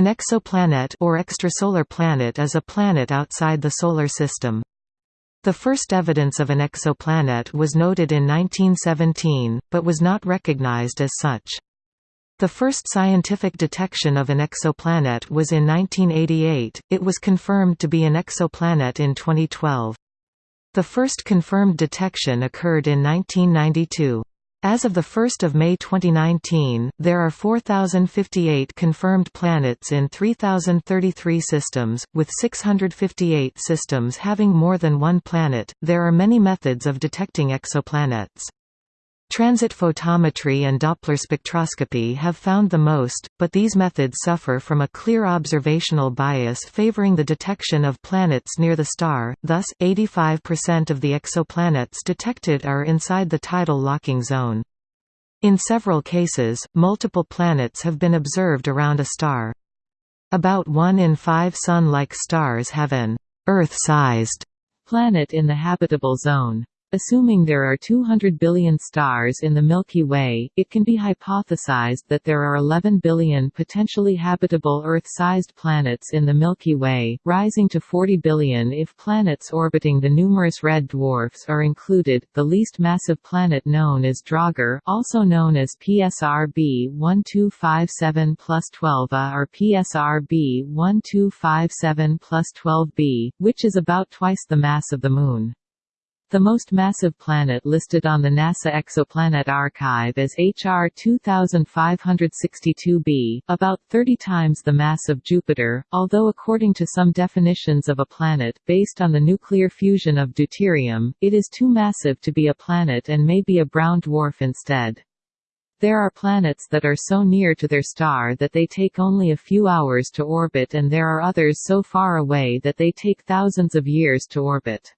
An exoplanet or extrasolar planet is a planet outside the Solar System. The first evidence of an exoplanet was noted in 1917, but was not recognized as such. The first scientific detection of an exoplanet was in 1988, it was confirmed to be an exoplanet in 2012. The first confirmed detection occurred in 1992. As of 1 May 2019, there are 4,058 confirmed planets in 3,033 systems, with 658 systems having more than one planet. There are many methods of detecting exoplanets. Transit photometry and Doppler spectroscopy have found the most, but these methods suffer from a clear observational bias favoring the detection of planets near the star, thus, 85% of the exoplanets detected are inside the tidal locking zone. In several cases, multiple planets have been observed around a star. About one in five Sun-like stars have an Earth-sized planet in the habitable zone. Assuming there are 200 billion stars in the Milky Way, it can be hypothesized that there are 11 billion potentially habitable Earth-sized planets in the Milky Way, rising to 40 billion if planets orbiting the numerous red dwarfs are included. The least massive planet known is Draugr, also known as PSRB 1257 plus 12a or PSRB 1257 plus 12b, which is about twice the mass of the Moon. The most massive planet listed on the NASA Exoplanet Archive is HR 2562b, about 30 times the mass of Jupiter, although according to some definitions of a planet, based on the nuclear fusion of deuterium, it is too massive to be a planet and may be a brown dwarf instead. There are planets that are so near to their star that they take only a few hours to orbit and there are others so far away that they take thousands of years to orbit.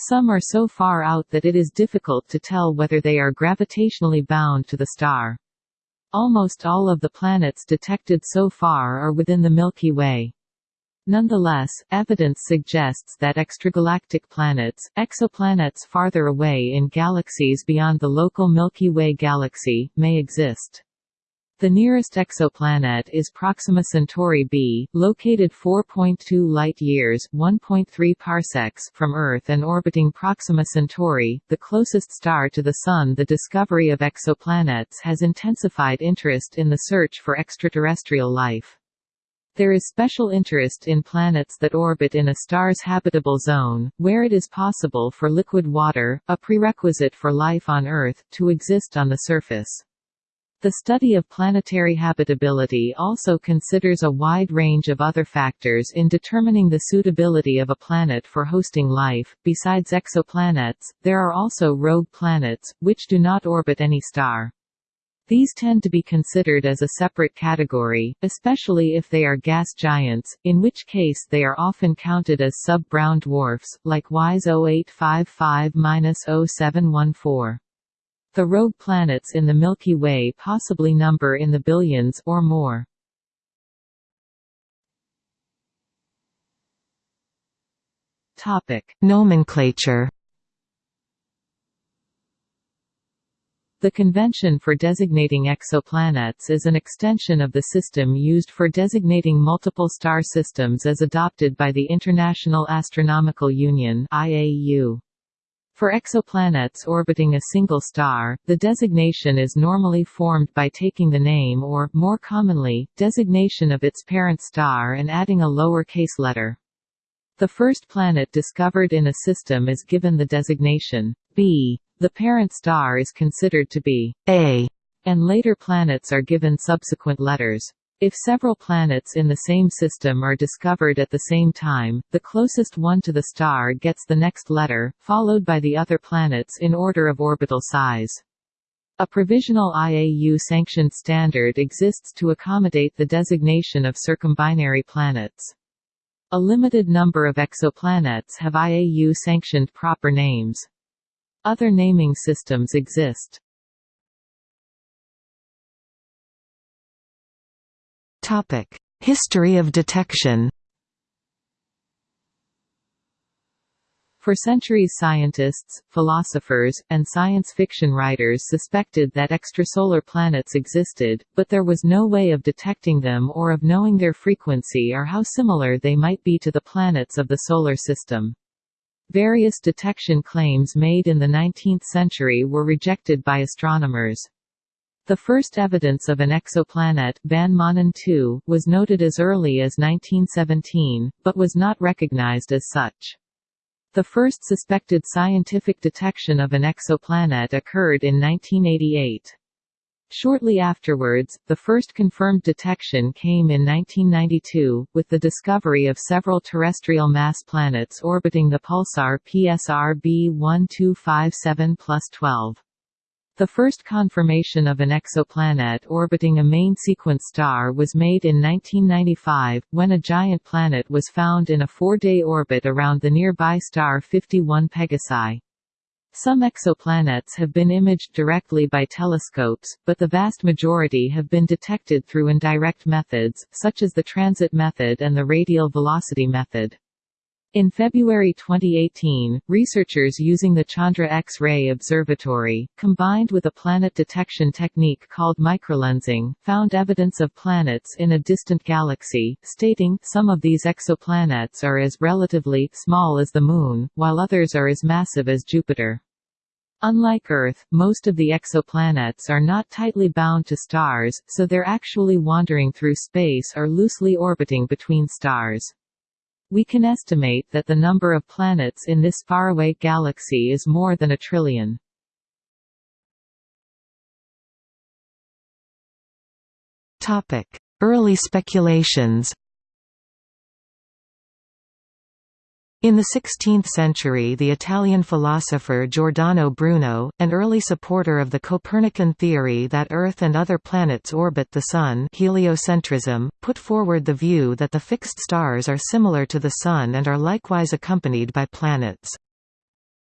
Some are so far out that it is difficult to tell whether they are gravitationally bound to the star. Almost all of the planets detected so far are within the Milky Way. Nonetheless, evidence suggests that extragalactic planets, exoplanets farther away in galaxies beyond the local Milky Way galaxy, may exist. The nearest exoplanet is Proxima Centauri b, located 4.2 light-years (1.3 parsecs) from Earth and orbiting Proxima Centauri, the closest star to the Sun. The discovery of exoplanets has intensified interest in the search for extraterrestrial life. There is special interest in planets that orbit in a star's habitable zone, where it is possible for liquid water, a prerequisite for life on Earth, to exist on the surface. The study of planetary habitability also considers a wide range of other factors in determining the suitability of a planet for hosting life. Besides exoplanets, there are also rogue planets, which do not orbit any star. These tend to be considered as a separate category, especially if they are gas giants, in which case they are often counted as sub-brown dwarfs, like WISE 0855-0714. The rogue planets in the Milky Way possibly number in the billions or more. Topic: Nomenclature. The convention for designating exoplanets is an extension of the system used for designating multiple star systems as adopted by the International Astronomical Union (IAU). For exoplanets orbiting a single star, the designation is normally formed by taking the name or, more commonly, designation of its parent star and adding a lower-case letter. The first planet discovered in a system is given the designation B. The parent star is considered to be A, and later planets are given subsequent letters. If several planets in the same system are discovered at the same time, the closest one to the star gets the next letter, followed by the other planets in order of orbital size. A provisional IAU-sanctioned standard exists to accommodate the designation of circumbinary planets. A limited number of exoplanets have IAU-sanctioned proper names. Other naming systems exist. History of detection For centuries scientists, philosophers, and science fiction writers suspected that extrasolar planets existed, but there was no way of detecting them or of knowing their frequency or how similar they might be to the planets of the Solar System. Various detection claims made in the 19th century were rejected by astronomers. The first evidence of an exoplanet Van Maanen II, was noted as early as 1917, but was not recognized as such. The first suspected scientific detection of an exoplanet occurred in 1988. Shortly afterwards, the first confirmed detection came in 1992, with the discovery of several terrestrial mass planets orbiting the pulsar PSR B1257 12. The first confirmation of an exoplanet orbiting a main sequence star was made in 1995, when a giant planet was found in a four-day orbit around the nearby star 51 Pegasi. Some exoplanets have been imaged directly by telescopes, but the vast majority have been detected through indirect methods, such as the transit method and the radial velocity method. In February 2018, researchers using the Chandra X-ray Observatory, combined with a planet detection technique called microlensing, found evidence of planets in a distant galaxy, stating, some of these exoplanets are as relatively small as the Moon, while others are as massive as Jupiter. Unlike Earth, most of the exoplanets are not tightly bound to stars, so they're actually wandering through space or loosely orbiting between stars. We can estimate that the number of planets in this faraway galaxy is more than a trillion. Early speculations In the 16th century the Italian philosopher Giordano Bruno, an early supporter of the Copernican theory that Earth and other planets orbit the Sun heliocentrism, put forward the view that the fixed stars are similar to the Sun and are likewise accompanied by planets.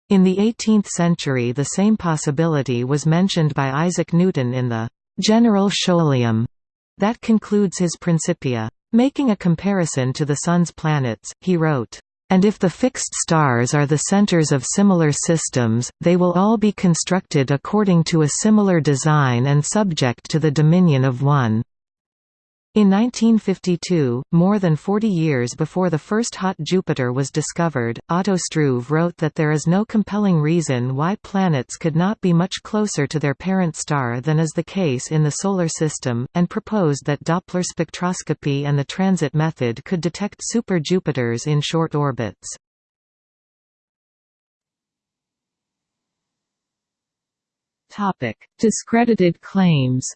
In the 18th century the same possibility was mentioned by Isaac Newton in the «General Scholium» that concludes his Principia. Making a comparison to the Sun's planets, he wrote, and if the fixed stars are the centers of similar systems, they will all be constructed according to a similar design and subject to the dominion of one. In 1952, more than 40 years before the first hot Jupiter was discovered, Otto Struve wrote that there is no compelling reason why planets could not be much closer to their parent star than is the case in the Solar System, and proposed that Doppler spectroscopy and the transit method could detect super-Jupiters in short orbits. Discredited claims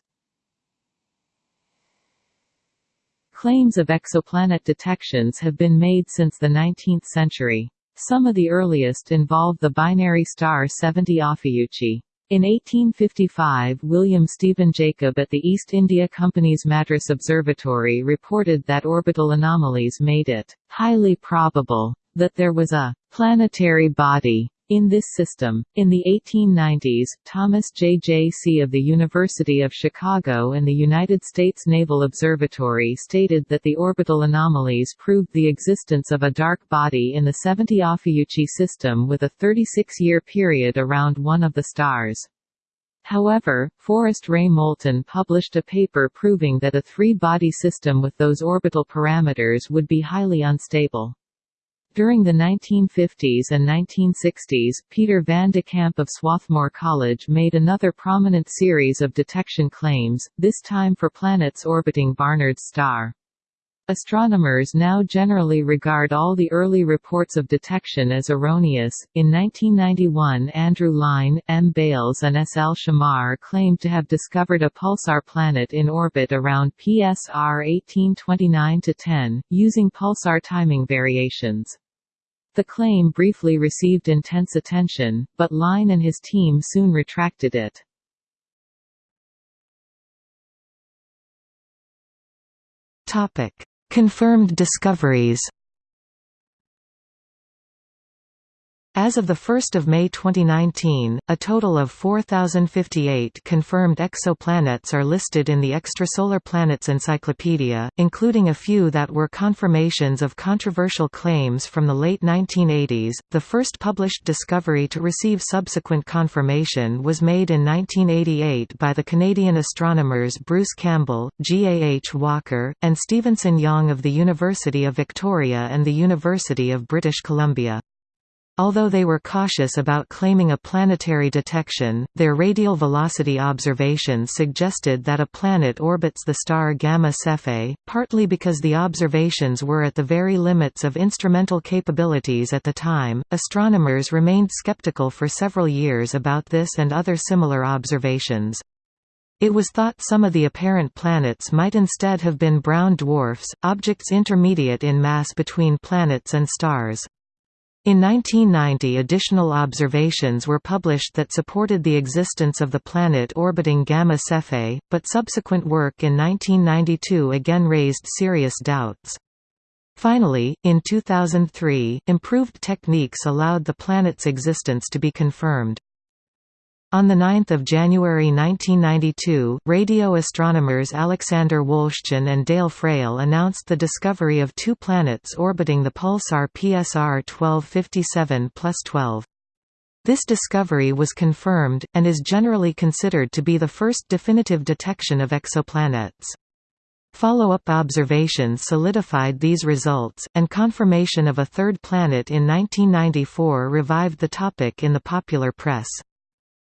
Claims of exoplanet detections have been made since the 19th century. Some of the earliest involve the binary star 70 Ophiuchi. In 1855 William Stephen Jacob at the East India Company's Madras Observatory reported that orbital anomalies made it «highly probable» that there was a «planetary body» In this system, in the 1890s, Thomas J. J. See of the University of Chicago and the United States Naval Observatory stated that the orbital anomalies proved the existence of a dark body in the 70 Ophiuchi system with a 36-year period around one of the stars. However, Forrest Ray Moulton published a paper proving that a three-body system with those orbital parameters would be highly unstable. During the 1950s and 1960s, Peter van de Kamp of Swarthmore College made another prominent series of detection claims, this time for planets orbiting Barnard's star. Astronomers now generally regard all the early reports of detection as erroneous. In 1991, Andrew Lyne, M. Bailes, and S. L. Shemar claimed to have discovered a pulsar planet in orbit around PSR 1829 10, using pulsar timing variations. The claim briefly received intense attention, but Lyne and his team soon retracted it. Confirmed discoveries. As of 1 May 2019, a total of 4,058 confirmed exoplanets are listed in the Extrasolar Planets Encyclopedia, including a few that were confirmations of controversial claims from the late 1980s. The first published discovery to receive subsequent confirmation was made in 1988 by the Canadian astronomers Bruce Campbell, G. A. H. Walker, and Stephenson Yang of the University of Victoria and the University of British Columbia. Although they were cautious about claiming a planetary detection, their radial velocity observations suggested that a planet orbits the star Gamma Cephei, partly because the observations were at the very limits of instrumental capabilities at the time. Astronomers remained skeptical for several years about this and other similar observations. It was thought some of the apparent planets might instead have been brown dwarfs, objects intermediate in mass between planets and stars. In 1990 additional observations were published that supported the existence of the planet orbiting Gamma Cephei, but subsequent work in 1992 again raised serious doubts. Finally, in 2003, improved techniques allowed the planet's existence to be confirmed. On 9 January 1992, radio astronomers Alexander Wolszczan and Dale Frail announced the discovery of two planets orbiting the pulsar PSR 1257-12. This discovery was confirmed, and is generally considered to be the first definitive detection of exoplanets. Follow-up observations solidified these results, and confirmation of a third planet in 1994 revived the topic in the popular press.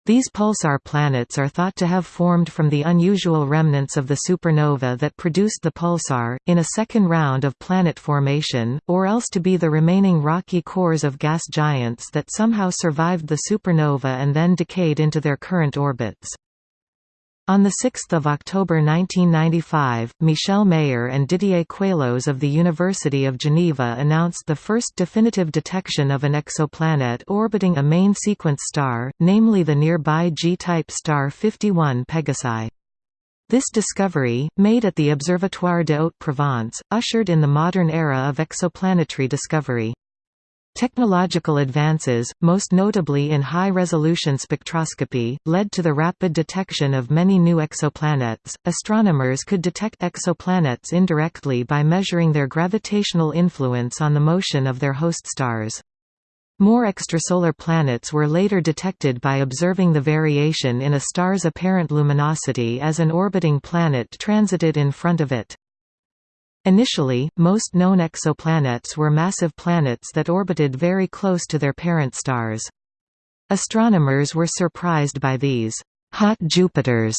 These pulsar planets are thought to have formed from the unusual remnants of the supernova that produced the pulsar, in a second round of planet formation, or else to be the remaining rocky cores of gas giants that somehow survived the supernova and then decayed into their current orbits. On 6 October 1995, Michel Mayor and Didier Queloz of the University of Geneva announced the first definitive detection of an exoplanet orbiting a main sequence star, namely the nearby G-type star 51 Pegasi. This discovery, made at the Observatoire de Haute-Provence, ushered in the modern era of exoplanetary discovery. Technological advances, most notably in high-resolution spectroscopy, led to the rapid detection of many new exoplanets. Astronomers could detect exoplanets indirectly by measuring their gravitational influence on the motion of their host stars. More extrasolar planets were later detected by observing the variation in a star's apparent luminosity as an orbiting planet transited in front of it. Initially, most known exoplanets were massive planets that orbited very close to their parent stars. Astronomers were surprised by these hot Jupiters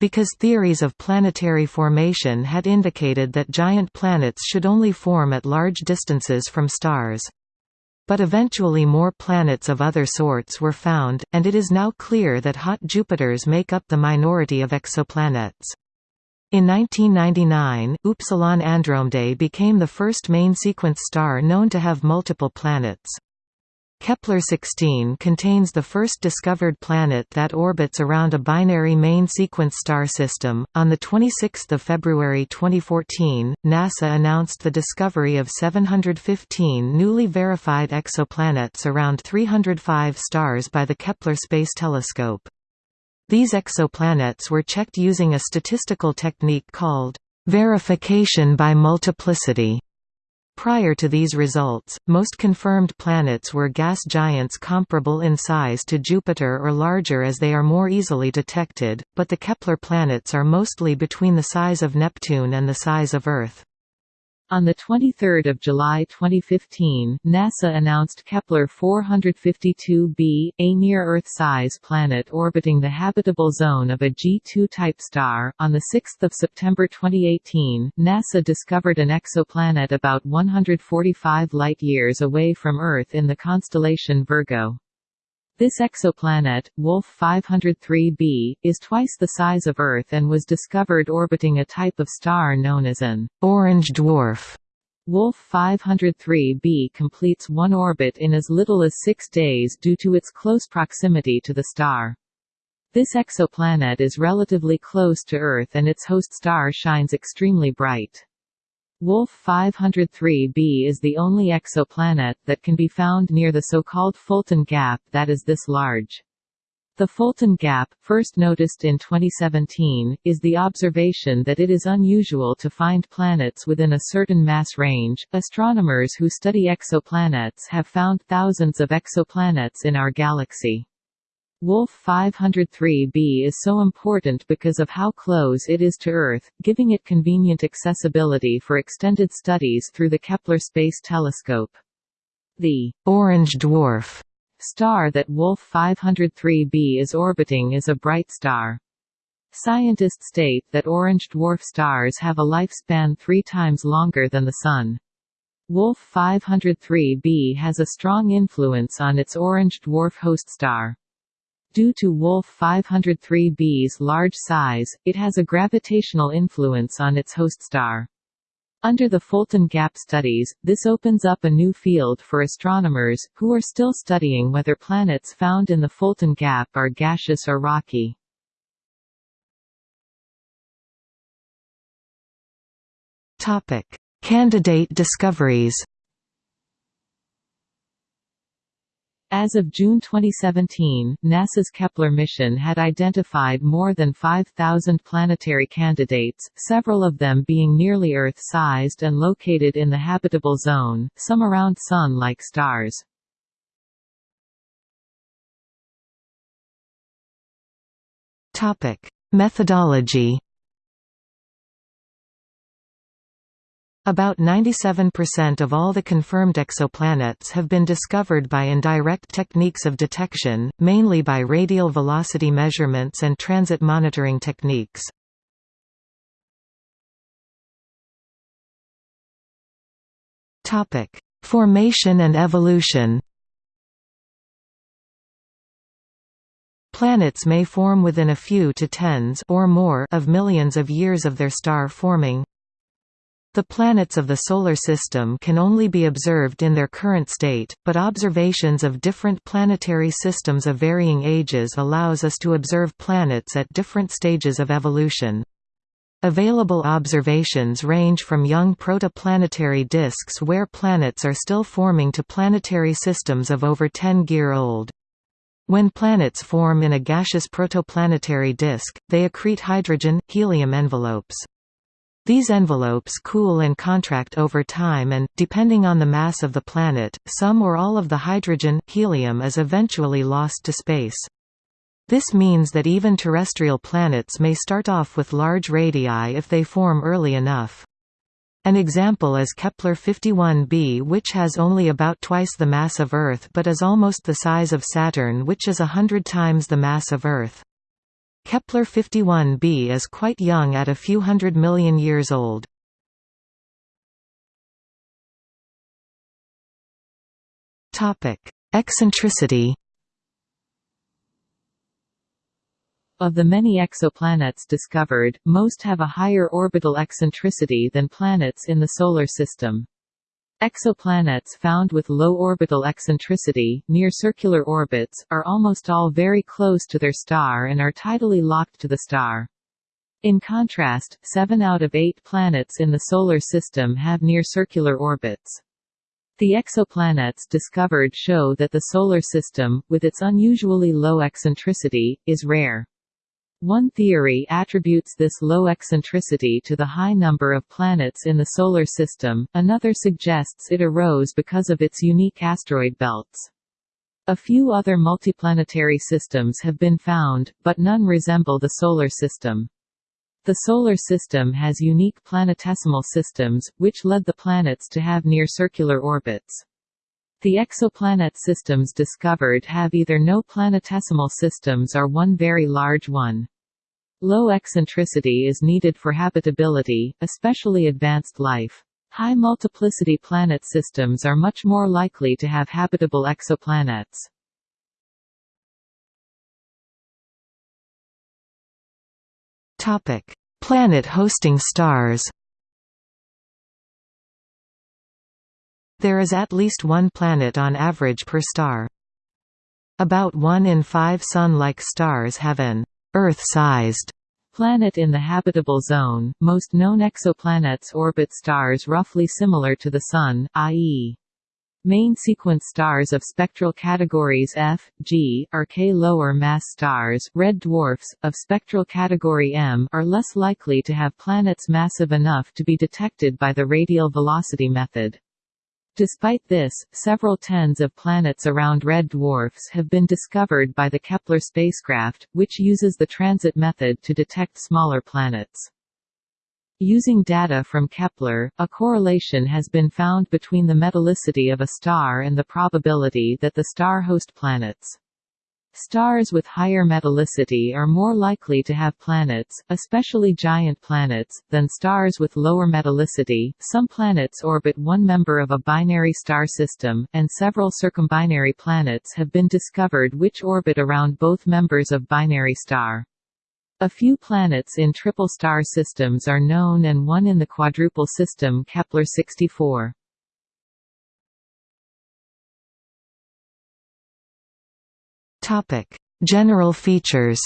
because theories of planetary formation had indicated that giant planets should only form at large distances from stars. But eventually more planets of other sorts were found, and it is now clear that hot Jupiters make up the minority of exoplanets. In 1999, Upsilon Andromedae became the first main-sequence star known to have multiple planets. Kepler-16 contains the first discovered planet that orbits around a binary main-sequence star system. On the 26th of February 2014, NASA announced the discovery of 715 newly verified exoplanets around 305 stars by the Kepler Space Telescope. These exoplanets were checked using a statistical technique called verification by multiplicity. Prior to these results, most confirmed planets were gas giants comparable in size to Jupiter or larger as they are more easily detected, but the Kepler planets are mostly between the size of Neptune and the size of Earth. On 23 July 2015, NASA announced Kepler-452b, a near-Earth-size planet orbiting the habitable zone of a G2-type star. On 6 September 2018, NASA discovered an exoplanet about 145 light-years away from Earth in the constellation Virgo. This exoplanet, Wolf 503b, is twice the size of Earth and was discovered orbiting a type of star known as an orange dwarf. Wolf 503b completes one orbit in as little as six days due to its close proximity to the star. This exoplanet is relatively close to Earth and its host star shines extremely bright. Wolf 503b is the only exoplanet that can be found near the so-called Fulton Gap that is this large. The Fulton Gap, first noticed in 2017, is the observation that it is unusual to find planets within a certain mass range. Astronomers who study exoplanets have found thousands of exoplanets in our galaxy. Wolf 503b is so important because of how close it is to Earth, giving it convenient accessibility for extended studies through the Kepler Space Telescope. The orange dwarf star that Wolf 503b is orbiting is a bright star. Scientists state that orange dwarf stars have a lifespan three times longer than the Sun. Wolf 503b has a strong influence on its orange dwarf host star. Due to Wolf 503b's large size, it has a gravitational influence on its host star. Under the Fulton Gap studies, this opens up a new field for astronomers, who are still studying whether planets found in the Fulton Gap are gaseous or rocky. Candidate discoveries As of June 2017, NASA's Kepler mission had identified more than 5,000 planetary candidates, several of them being nearly Earth-sized and located in the habitable zone, some around Sun-like stars. Methodology About 97% of all the confirmed exoplanets have been discovered by indirect techniques of detection, mainly by radial velocity measurements and transit monitoring techniques. Formation and evolution Planets may form within a few to tens or more of millions of years of their star forming, the planets of the Solar System can only be observed in their current state, but observations of different planetary systems of varying ages allows us to observe planets at different stages of evolution. Available observations range from young protoplanetary disks where planets are still forming to planetary systems of over 10 year old. When planets form in a gaseous protoplanetary disk, they accrete hydrogen, helium envelopes. These envelopes cool and contract over time and, depending on the mass of the planet, some or all of the hydrogen, helium is eventually lost to space. This means that even terrestrial planets may start off with large radii if they form early enough. An example is Kepler-51b which has only about twice the mass of Earth but is almost the size of Saturn which is a hundred times the mass of Earth. Kepler 51b is quite young at a few hundred million years old. Eccentricity Of the many exoplanets discovered, most have a higher orbital eccentricity than planets in the Solar System. Exoplanets found with low orbital eccentricity, near circular orbits, are almost all very close to their star and are tidally locked to the star. In contrast, seven out of eight planets in the Solar System have near-circular orbits. The exoplanets discovered show that the Solar System, with its unusually low eccentricity, is rare. One theory attributes this low eccentricity to the high number of planets in the Solar System, another suggests it arose because of its unique asteroid belts. A few other multiplanetary systems have been found, but none resemble the Solar System. The Solar System has unique planetesimal systems, which led the planets to have near-circular orbits. The exoplanet systems discovered have either no planetesimal systems or one very large one. Low eccentricity is needed for habitability, especially advanced life. High multiplicity planet systems are much more likely to have habitable exoplanets. Topic: Planet hosting stars. There is at least one planet on average per star. About one in five Sun-like stars have an Earth-sized Planet in the habitable zone, most known exoplanets orbit stars roughly similar to the Sun, i.e. Main sequence stars of spectral categories F, G, are K. Lower mass stars red dwarfs, of spectral category M are less likely to have planets massive enough to be detected by the radial velocity method. Despite this, several tens of planets around red dwarfs have been discovered by the Kepler spacecraft, which uses the transit method to detect smaller planets. Using data from Kepler, a correlation has been found between the metallicity of a star and the probability that the star host planets. Stars with higher metallicity are more likely to have planets, especially giant planets, than stars with lower metallicity. Some planets orbit one member of a binary star system, and several circumbinary planets have been discovered which orbit around both members of binary star. A few planets in triple star systems are known and one in the quadruple system Kepler-64. Topic: General features.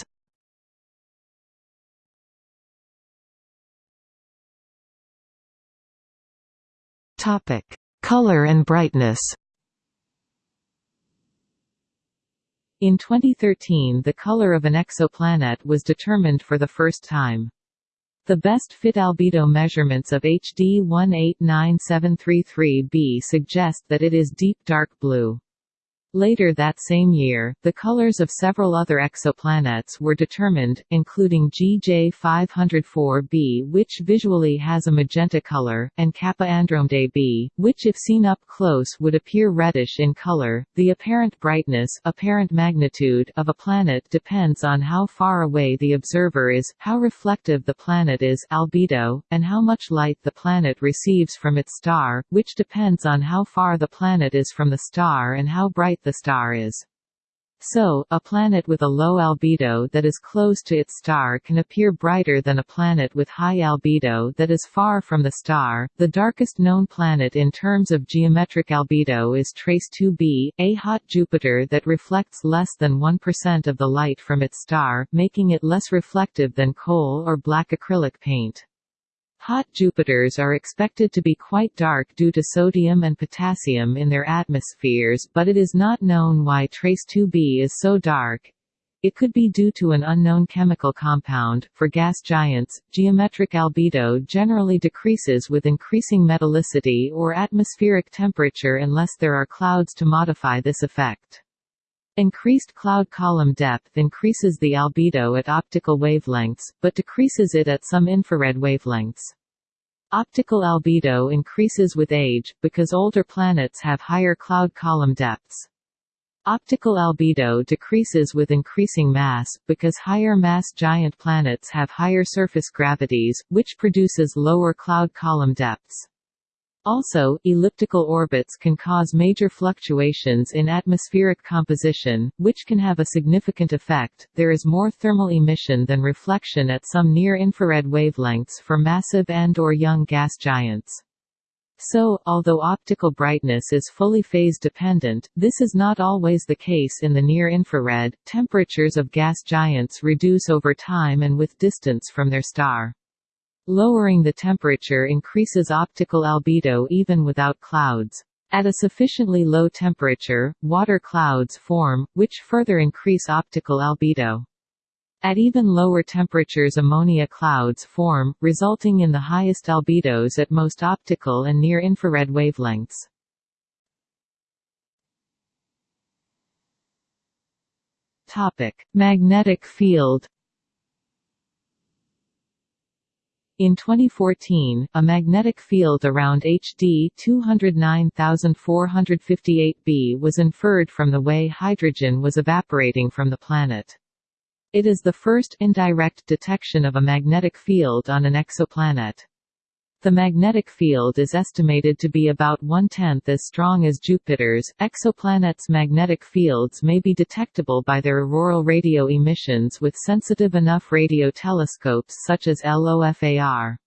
Topic: Color and brightness. In 2013 the color of an exoplanet was determined for the first time. The best fit albedo measurements of HD 189733b suggest that it is deep dark blue. Later that same year, the colors of several other exoplanets were determined, including GJ 504b which visually has a magenta color, and Kappa Andromedae b, which if seen up close would appear reddish in color. The apparent brightness apparent magnitude of a planet depends on how far away the observer is, how reflective the planet is albedo, and how much light the planet receives from its star, which depends on how far the planet is from the star and how bright the star is. So, a planet with a low albedo that is close to its star can appear brighter than a planet with high albedo that is far from the star. The darkest known planet in terms of geometric albedo is TrES-2b, a hot Jupiter that reflects less than 1% of the light from its star, making it less reflective than coal or black acrylic paint. Hot Jupiters are expected to be quite dark due to sodium and potassium in their atmospheres but it is not known why TrES-2b is so dark. It could be due to an unknown chemical compound. For gas giants, geometric albedo generally decreases with increasing metallicity or atmospheric temperature unless there are clouds to modify this effect. Increased cloud column depth increases the albedo at optical wavelengths, but decreases it at some infrared wavelengths. Optical albedo increases with age, because older planets have higher cloud column depths. Optical albedo decreases with increasing mass, because higher mass giant planets have higher surface gravities, which produces lower cloud column depths. Also, elliptical orbits can cause major fluctuations in atmospheric composition, which can have a significant effect. There is more thermal emission than reflection at some near-infrared wavelengths for massive and or young gas giants. So, although optical brightness is fully phase dependent, this is not always the case in the near-infrared. Temperatures of gas giants reduce over time and with distance from their star. Lowering the temperature increases optical albedo even without clouds. At a sufficiently low temperature, water clouds form, which further increase optical albedo. At even lower temperatures ammonia clouds form, resulting in the highest albedos at most optical and near-infrared wavelengths. Magnetic field In 2014, a magnetic field around HD 209458b was inferred from the way hydrogen was evaporating from the planet. It is the first indirect detection of a magnetic field on an exoplanet. The magnetic field is estimated to be about one-tenth as strong as Jupiter's. Exoplanets' magnetic fields may be detectable by their auroral radio emissions with sensitive enough radio telescopes such as LOFAR.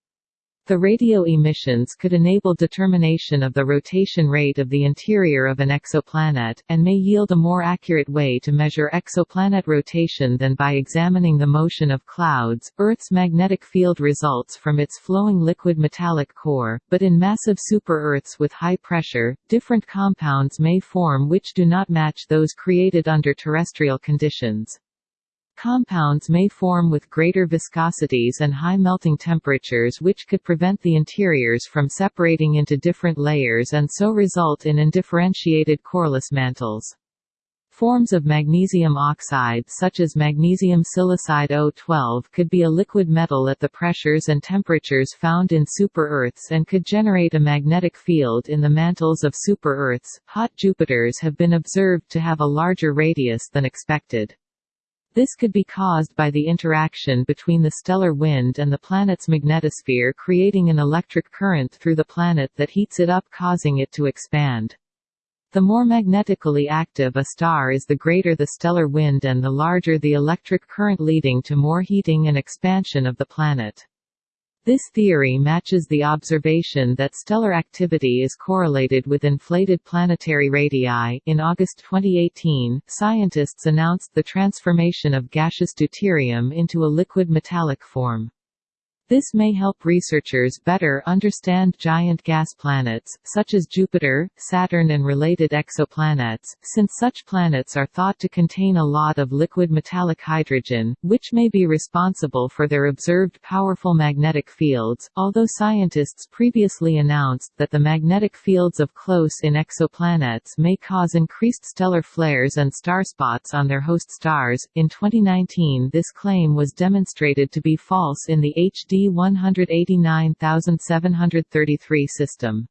The radio emissions could enable determination of the rotation rate of the interior of an exoplanet, and may yield a more accurate way to measure exoplanet rotation than by examining the motion of clouds. Earth's magnetic field results from its flowing liquid metallic core, but in massive super-Earths with high pressure, different compounds may form which do not match those created under terrestrial conditions. Compounds may form with greater viscosities and high melting temperatures which could prevent the interiors from separating into different layers and so result in undifferentiated coreless mantles. Forms of magnesium oxide such as magnesium silicide O12 could be a liquid metal at the pressures and temperatures found in super-Earths and could generate a magnetic field in the mantles of super-Earths. Hot Jupiters have been observed to have a larger radius than expected. This could be caused by the interaction between the stellar wind and the planet's magnetosphere creating an electric current through the planet that heats it up causing it to expand. The more magnetically active a star is the greater the stellar wind and the larger the electric current leading to more heating and expansion of the planet. This theory matches the observation that stellar activity is correlated with inflated planetary radii. In August 2018, scientists announced the transformation of gaseous deuterium into a liquid metallic form. This may help researchers better understand giant gas planets, such as Jupiter, Saturn and related exoplanets, since such planets are thought to contain a lot of liquid metallic hydrogen, which may be responsible for their observed powerful magnetic fields, although scientists previously announced that the magnetic fields of close-in exoplanets may cause increased stellar flares and starspots on their host stars. In 2019 this claim was demonstrated to be false in the HD 189733 system.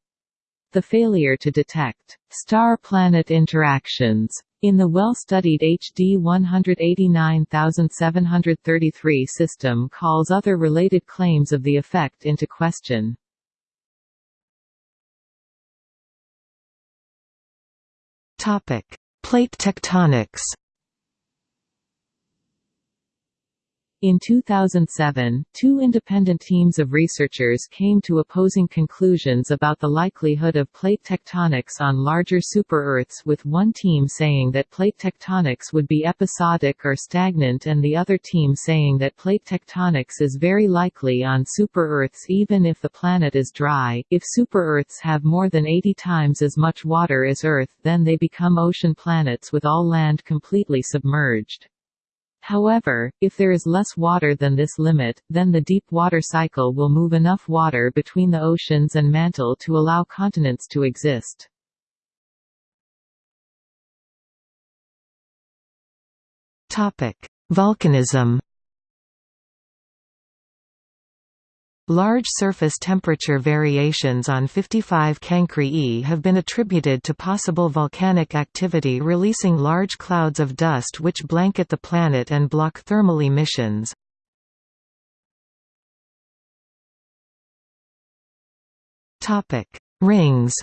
The failure to detect star-planet interactions in the well-studied HD 189733 system calls other related claims of the effect into question. Plate tectonics In 2007, two independent teams of researchers came to opposing conclusions about the likelihood of plate tectonics on larger super-Earths with one team saying that plate tectonics would be episodic or stagnant and the other team saying that plate tectonics is very likely on super-Earths even if the planet is dry. If super-Earths have more than 80 times as much water as Earth then they become ocean planets with all land completely submerged. However, if there is less water than this limit, then the deep water cycle will move enough water between the oceans and mantle to allow continents to exist. Volcanism Large surface temperature variations on 55 Cancri E have been attributed to possible volcanic activity releasing large clouds of dust which blanket the planet and block thermal emissions. Rings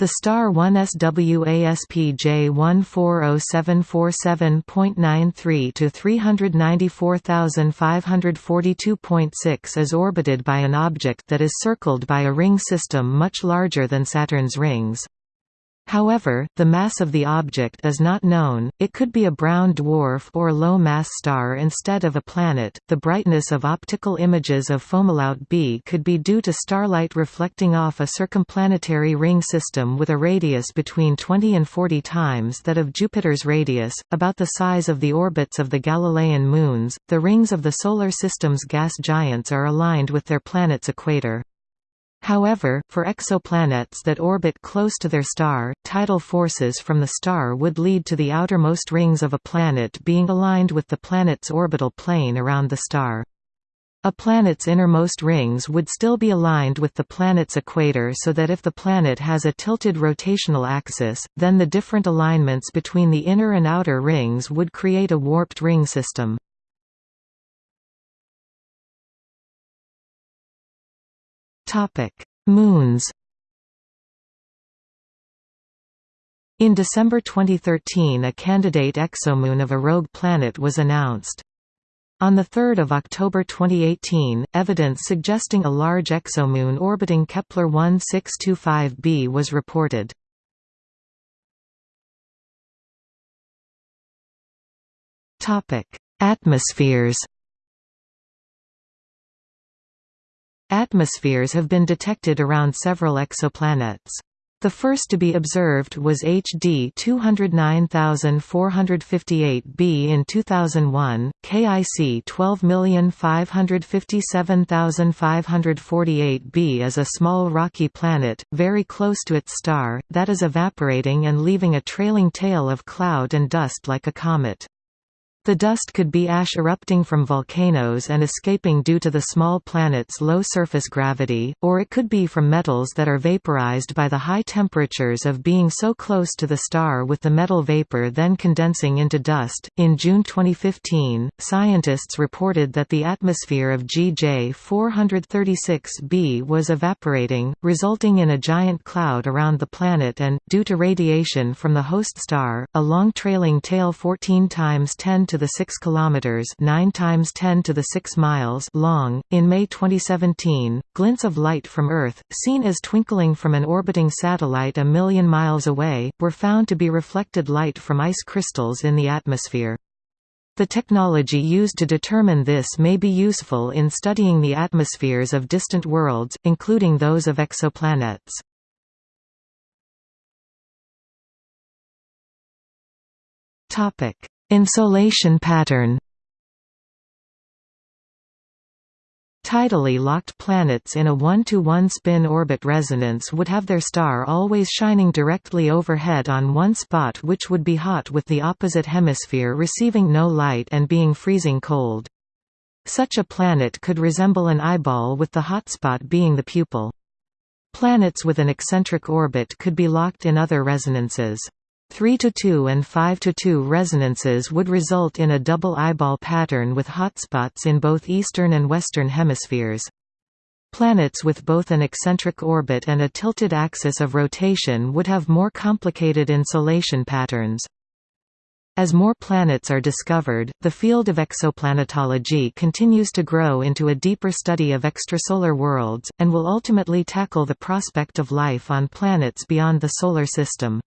The star 1SWASP-J140747.93 to 394542.6 is orbited by an object that is circled by a ring system much larger than Saturn's rings. However, the mass of the object is not known, it could be a brown dwarf or low-mass star instead of a planet. The brightness of optical images of Fomalhaut b could be due to starlight reflecting off a circumplanetary ring system with a radius between 20 and 40 times that of Jupiter's radius, about the size of the orbits of the Galilean moons. The rings of the Solar System's gas giants are aligned with their planet's equator. However, for exoplanets that orbit close to their star, tidal forces from the star would lead to the outermost rings of a planet being aligned with the planet's orbital plane around the star. A planet's innermost rings would still be aligned with the planet's equator so that if the planet has a tilted rotational axis, then the different alignments between the inner and outer rings would create a warped ring system. Moons. In December 2013 a candidate exomoon of a rogue planet was announced. On 3 October 2018, evidence suggesting a large exomoon orbiting Kepler 1625b was reported. Atmospheres Atmospheres have been detected around several exoplanets. The first to be observed was HD 209458b in 2001, KIC 12557548b is a small rocky planet, very close to its star, that is evaporating and leaving a trailing tail of cloud and dust like a comet. The dust could be ash erupting from volcanoes and escaping due to the small planet's low surface gravity, or it could be from metals that are vaporized by the high temperatures of being so close to the star with the metal vapor then condensing into dust. In June 2015, scientists reported that the atmosphere of GJ 436b was evaporating, resulting in a giant cloud around the planet and, due to radiation from the host star, a long trailing tail 14 times 10 to the 6 kilometers, 9 times 10 to the 6 miles long. In May 2017, glints of light from Earth, seen as twinkling from an orbiting satellite a million miles away, were found to be reflected light from ice crystals in the atmosphere. The technology used to determine this may be useful in studying the atmospheres of distant worlds, including those of exoplanets. Topic: Insolation pattern Tidally locked planets in a one-to-one spin orbit resonance would have their star always shining directly overhead on one spot which would be hot with the opposite hemisphere receiving no light and being freezing cold. Such a planet could resemble an eyeball with the hotspot being the pupil. Planets with an eccentric orbit could be locked in other resonances. 3 to 2 and 5 to 2 resonances would result in a double eyeball pattern with hotspots in both eastern and western hemispheres. Planets with both an eccentric orbit and a tilted axis of rotation would have more complicated insolation patterns. As more planets are discovered, the field of exoplanetology continues to grow into a deeper study of extrasolar worlds, and will ultimately tackle the prospect of life on planets beyond the Solar System.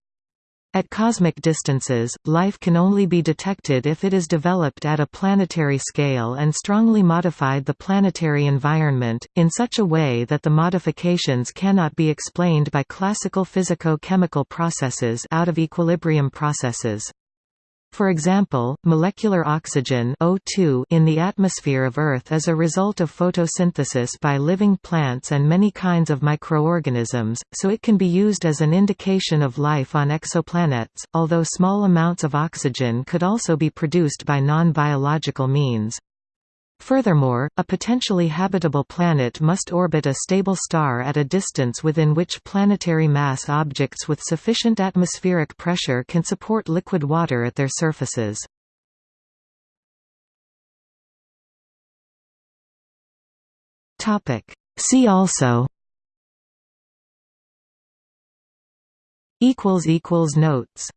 At cosmic distances, life can only be detected if it is developed at a planetary scale and strongly modified the planetary environment, in such a way that the modifications cannot be explained by classical physico-chemical processes out of equilibrium processes. For example, molecular oxygen O2 in the atmosphere of Earth is a result of photosynthesis by living plants and many kinds of microorganisms, so it can be used as an indication of life on exoplanets, although small amounts of oxygen could also be produced by non-biological means. Furthermore, a potentially habitable planet must orbit a stable star at a distance within which planetary mass objects with sufficient atmospheric pressure can support liquid water at their surfaces. See also Notes